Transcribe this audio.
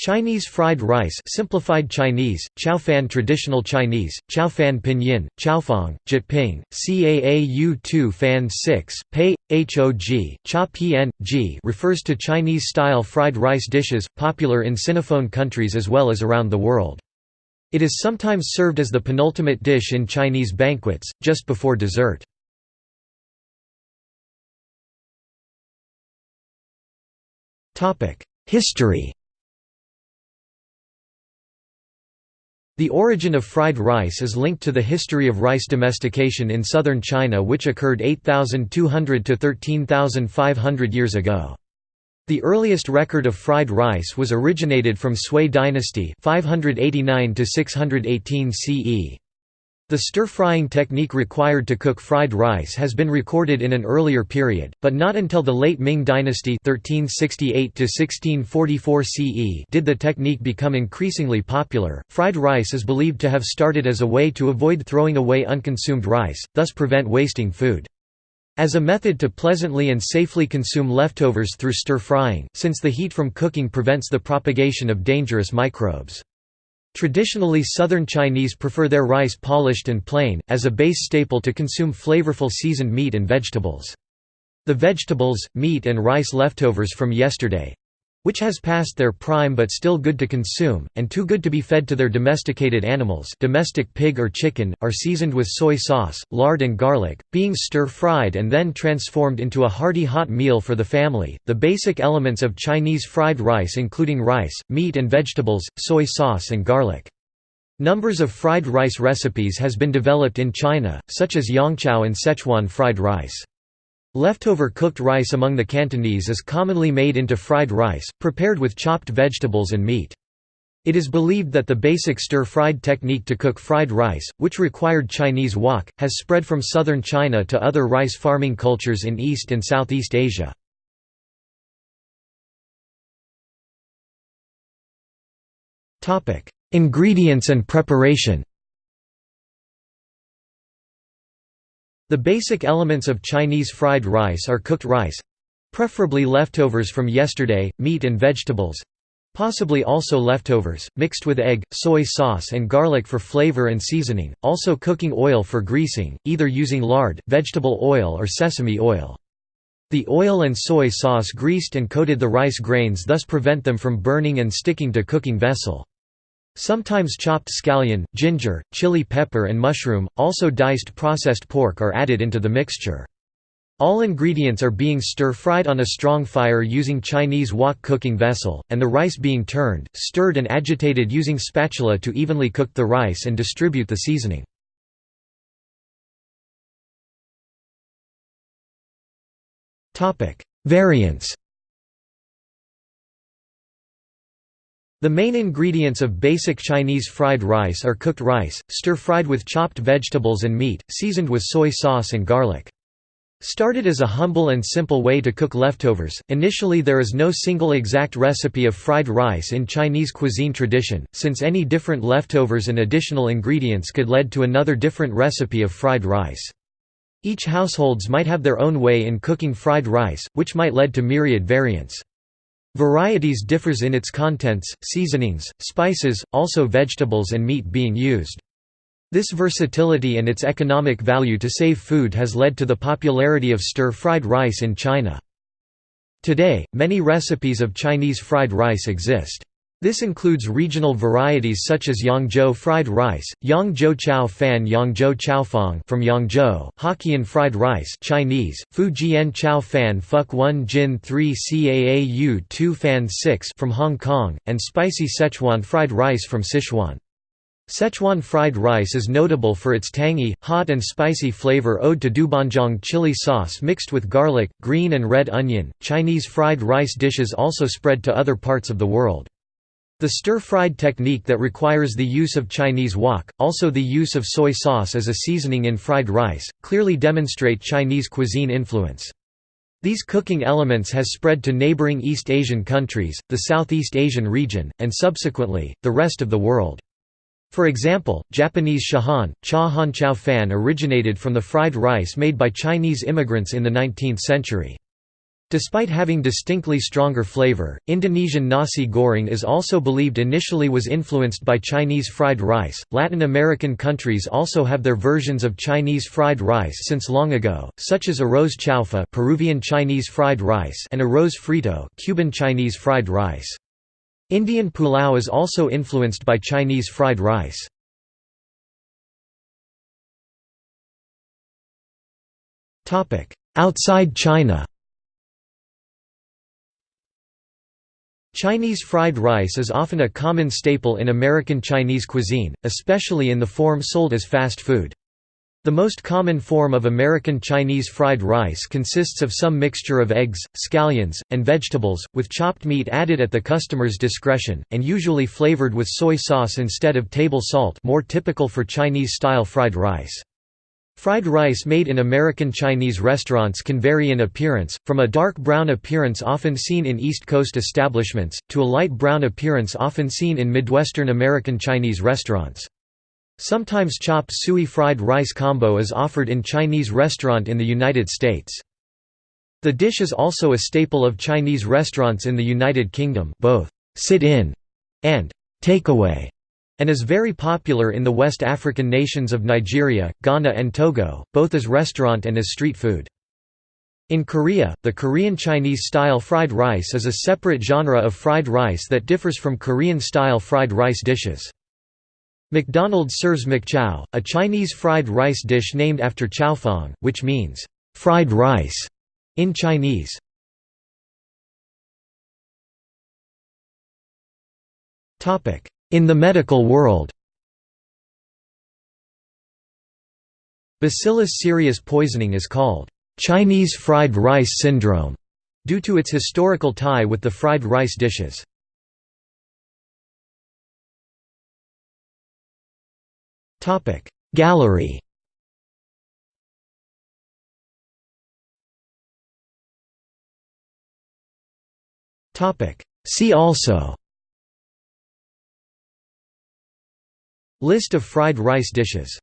Chinese fried rice simplified Chinese, Fan traditional Chinese, Fan pinyin, Chaofan, Jyutping, Caau 2 fan 6, Pei, Hog, Cha Pn, G refers to Chinese-style fried rice dishes, popular in Sinophone countries as well as around the world. It is sometimes served as the penultimate dish in Chinese banquets, just before dessert. History The origin of fried rice is linked to the history of rice domestication in southern China which occurred 8,200 to 13,500 years ago. The earliest record of fried rice was originated from Sui dynasty 589 to 618 CE. The stir-frying technique required to cook fried rice has been recorded in an earlier period, but not until the late Ming dynasty 1368 CE did the technique become increasingly popular. Fried rice is believed to have started as a way to avoid throwing away unconsumed rice, thus prevent wasting food. As a method to pleasantly and safely consume leftovers through stir-frying, since the heat from cooking prevents the propagation of dangerous microbes. Traditionally Southern Chinese prefer their rice polished and plain, as a base staple to consume flavorful seasoned meat and vegetables. The vegetables, meat and rice leftovers from yesterday, which has passed their prime but still good to consume, and too good to be fed to their domesticated animals domestic pig or chicken, are seasoned with soy sauce, lard and garlic, being stir-fried and then transformed into a hearty hot meal for the family. The basic elements of Chinese fried rice including rice, meat and vegetables, soy sauce and garlic. Numbers of fried rice recipes has been developed in China, such as Yangzhou and Sichuan fried rice. Leftover cooked rice among the Cantonese is commonly made into fried rice, prepared with chopped vegetables and meat. It is believed that the basic stir-fried technique to cook fried rice, which required Chinese wok, has spread from southern China to other rice farming cultures in East and Southeast Asia. Ingredients and preparation The basic elements of Chinese fried rice are cooked rice—preferably leftovers from yesterday, meat and vegetables—possibly also leftovers, mixed with egg, soy sauce and garlic for flavor and seasoning, also cooking oil for greasing, either using lard, vegetable oil or sesame oil. The oil and soy sauce greased and coated the rice grains thus prevent them from burning and sticking to cooking vessel. Sometimes chopped scallion, ginger, chili pepper and mushroom, also diced processed pork are added into the mixture. All ingredients are being stir-fried on a strong fire using Chinese wok cooking vessel, and the rice being turned, stirred and agitated using spatula to evenly cook the rice and distribute the seasoning. Variants The main ingredients of basic Chinese fried rice are cooked rice, stir-fried with chopped vegetables and meat, seasoned with soy sauce and garlic. Started as a humble and simple way to cook leftovers, initially there is no single exact recipe of fried rice in Chinese cuisine tradition, since any different leftovers and additional ingredients could lead to another different recipe of fried rice. Each households might have their own way in cooking fried rice, which might lead to myriad variants. Varieties differs in its contents, seasonings, spices, also vegetables and meat being used. This versatility and its economic value to save food has led to the popularity of stir-fried rice in China. Today, many recipes of Chinese fried rice exist. This includes regional varieties such as Yangzhou fried rice, Yangzhou chow fan Yangzhou chaofan from Yangzhou, Hokkien fried rice Chinese, Fujian chow fan Fuk 1 Jin 3 Caau 2 fan 6 from Hong Kong, and spicy Sichuan fried rice from Sichuan. Sichuan fried rice is notable for its tangy, hot and spicy flavor owed to doubanjiang chili sauce mixed with garlic, green and red onion. Chinese fried rice dishes also spread to other parts of the world. The stir-fried technique that requires the use of Chinese wok, also the use of soy sauce as a seasoning in fried rice, clearly demonstrate Chinese cuisine influence. These cooking elements has spread to neighboring East Asian countries, the Southeast Asian region, and subsequently, the rest of the world. For example, Japanese shahan, cha han chow fan originated from the fried rice made by Chinese immigrants in the 19th century. Despite having distinctly stronger flavor, Indonesian nasi goreng is also believed initially was influenced by Chinese fried rice. Latin American countries also have their versions of Chinese fried rice since long ago, such as arroz chaufa, Peruvian Chinese fried rice, and arroz frito, Cuban Chinese fried rice. Indian pulao is also influenced by Chinese fried rice. Outside China Chinese fried rice is often a common staple in American Chinese cuisine, especially in the form sold as fast food. The most common form of American Chinese fried rice consists of some mixture of eggs, scallions, and vegetables, with chopped meat added at the customer's discretion, and usually flavored with soy sauce instead of table salt more typical for Chinese-style fried rice. Fried rice made in American Chinese restaurants can vary in appearance, from a dark brown appearance often seen in East Coast establishments, to a light brown appearance often seen in Midwestern American Chinese restaurants. Sometimes chopped suey fried rice combo is offered in Chinese restaurant in the United States. The dish is also a staple of Chinese restaurants in the United Kingdom both sit-in and takeaway and is very popular in the West African nations of Nigeria, Ghana and Togo, both as restaurant and as street food. In Korea, the Korean Chinese-style fried rice is a separate genre of fried rice that differs from Korean-style fried rice dishes. McDonald's serves McChow, a Chinese fried rice dish named after chaofan, which means, fried rice, in Chinese. In the medical world. Bacillus cereus poisoning is called Chinese fried rice syndrome due to its historical tie with the fried rice dishes. Gallery. See also List of fried rice dishes